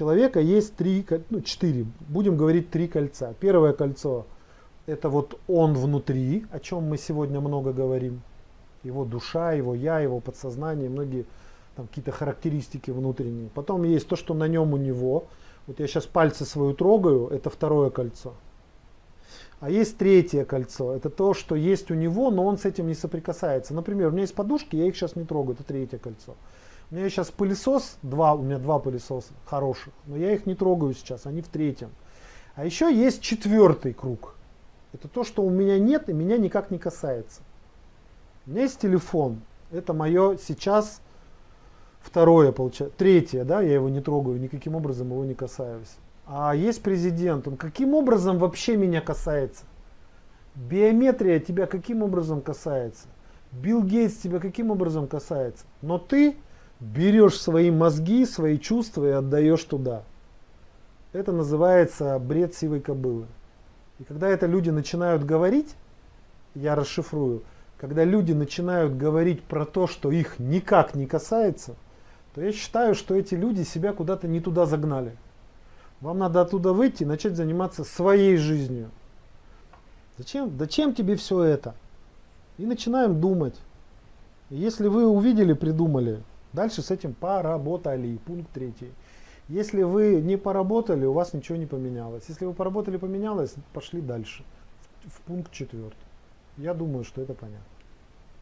человека есть три, ну четыре, будем говорить три кольца. Первое кольцо это вот он внутри, о чем мы сегодня много говорим. Его душа, его я, его подсознание, многие там какие-то характеристики внутренние. Потом есть то, что на нем у него. Вот я сейчас пальцы свою трогаю, это второе кольцо. А есть третье кольцо, это то, что есть у него, но он с этим не соприкасается. Например, у меня есть подушки, я их сейчас не трогаю, это третье кольцо. У меня сейчас пылесос, два, у меня два пылесоса хороших, но я их не трогаю сейчас, они в третьем. А еще есть четвертый круг. Это то, что у меня нет и меня никак не касается. У меня есть телефон, это мое сейчас второе, получается, третье, да, я его не трогаю, никаким образом его не касаюсь. А есть президент, он каким образом вообще меня касается? Биометрия тебя каким образом касается? Билл Гейтс тебя каким образом касается? Но ты берешь свои мозги, свои чувства и отдаешь туда. Это называется бред сивой кобылы. И когда это люди начинают говорить, я расшифрую, когда люди начинают говорить про то, что их никак не касается, то я считаю, что эти люди себя куда-то не туда загнали. Вам надо оттуда выйти и начать заниматься своей жизнью. Зачем? Зачем тебе все это? И начинаем думать. Если вы увидели, придумали, дальше с этим поработали. Пункт третий. Если вы не поработали, у вас ничего не поменялось. Если вы поработали, поменялось, пошли дальше. В, в пункт четвертый. Я думаю, что это понятно.